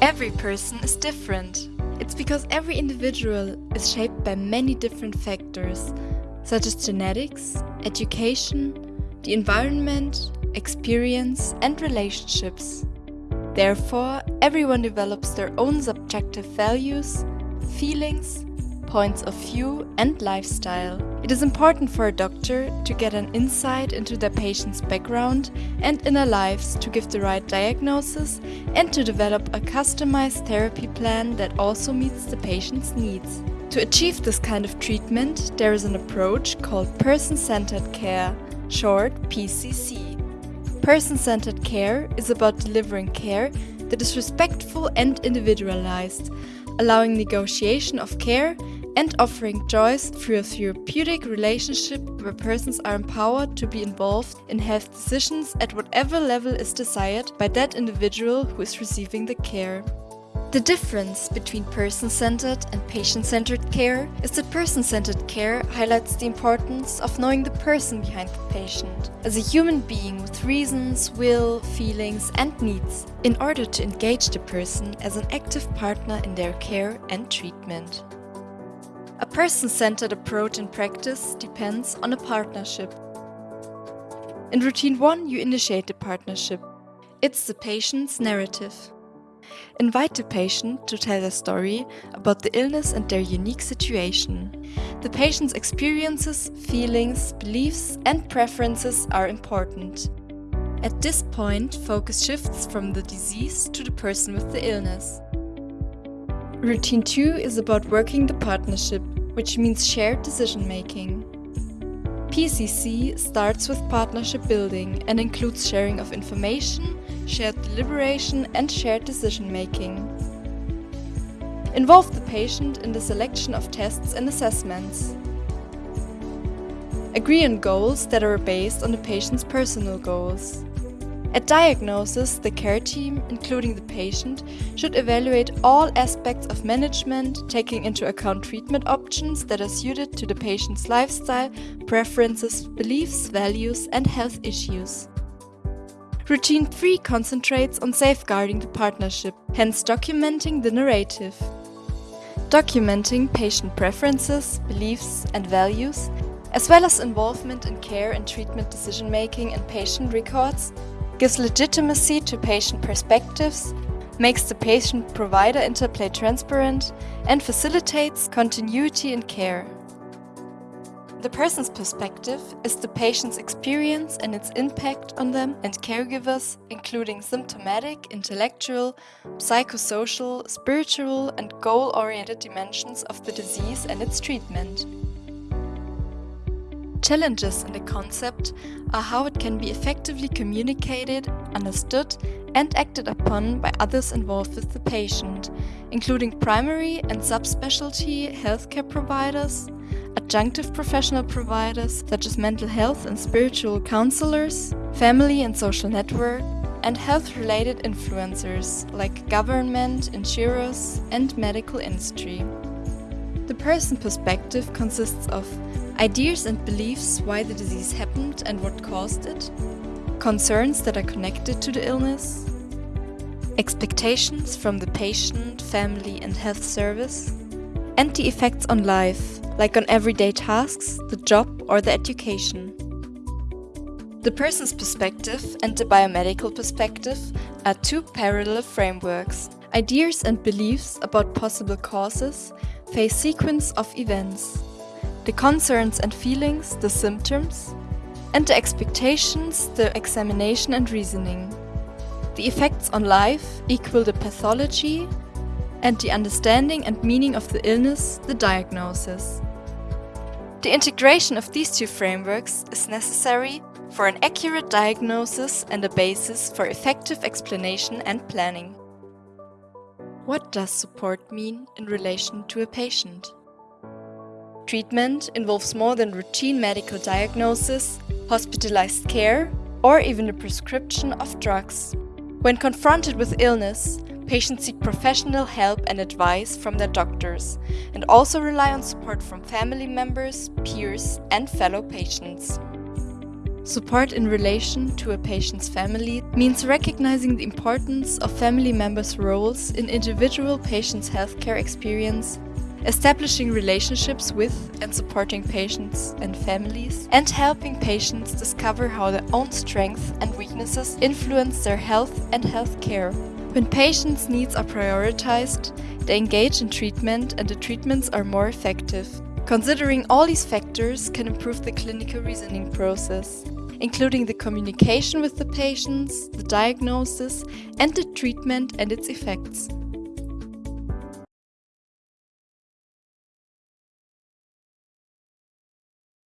Every person is different. It's because every individual is shaped by many different factors, such as genetics, education, the environment, experience, and relationships. Therefore, everyone develops their own subjective values, feelings, points of view and lifestyle. It is important for a doctor to get an insight into their patient's background and inner lives to give the right diagnosis and to develop a customized therapy plan that also meets the patient's needs. To achieve this kind of treatment, there is an approach called person-centered care, short PCC. Person-centered care is about delivering care that is respectful and individualized, allowing negotiation of care and offering choice through a therapeutic relationship where persons are empowered to be involved in health decisions at whatever level is desired by that individual who is receiving the care. The difference between person-centered and patient-centered care is that person-centered care highlights the importance of knowing the person behind the patient, as a human being with reasons, will, feelings and needs, in order to engage the person as an active partner in their care and treatment. A person-centered approach in practice depends on a partnership. In routine 1 you initiate the partnership. It's the patient's narrative. Invite the patient to tell their story about the illness and their unique situation. The patient's experiences, feelings, beliefs and preferences are important. At this point, focus shifts from the disease to the person with the illness. Routine 2 is about working the partnership, which means shared decision making. PCC starts with partnership building and includes sharing of information, shared deliberation and shared decision making. Involve the patient in the selection of tests and assessments. Agree on goals that are based on the patient's personal goals. At diagnosis, the care team, including the patient, should evaluate all aspects of management, taking into account treatment options that are suited to the patient's lifestyle, preferences, beliefs, values and health issues. Routine 3 concentrates on safeguarding the partnership, hence documenting the narrative. Documenting patient preferences, beliefs and values, as well as involvement in care and treatment decision-making and patient records, gives legitimacy to patient perspectives, makes the patient-provider interplay transparent, and facilitates continuity in care. The person's perspective is the patient's experience and its impact on them and caregivers, including symptomatic, intellectual, psychosocial, spiritual and goal-oriented dimensions of the disease and its treatment. Challenges in the concept are how it can be effectively communicated, understood and acted upon by others involved with the patient, including primary and subspecialty healthcare providers, adjunctive professional providers such as mental health and spiritual counselors, family and social network, and health-related influencers like government, insurers and medical industry. The person perspective consists of ideas and beliefs why the disease happened and what caused it, concerns that are connected to the illness, expectations from the patient, family and health service, and the effects on life, like on everyday tasks, the job or the education. The person's perspective and the biomedical perspective are two parallel frameworks. Ideas and beliefs about possible causes face sequence of events the concerns and feelings, the symptoms, and the expectations, the examination and reasoning. The effects on life equal the pathology, and the understanding and meaning of the illness, the diagnosis. The integration of these two frameworks is necessary for an accurate diagnosis and a basis for effective explanation and planning. What does support mean in relation to a patient? Treatment involves more than routine medical diagnosis, hospitalized care, or even the prescription of drugs. When confronted with illness, patients seek professional help and advice from their doctors and also rely on support from family members, peers and fellow patients. Support in relation to a patient's family means recognizing the importance of family members' roles in individual patients' healthcare experience, establishing relationships with and supporting patients and families, and helping patients discover how their own strengths and weaknesses influence their health and healthcare. When patients' needs are prioritized, they engage in treatment and the treatments are more effective. Considering all these factors can improve the clinical reasoning process including the communication with the patients, the diagnosis, and the treatment and its effects.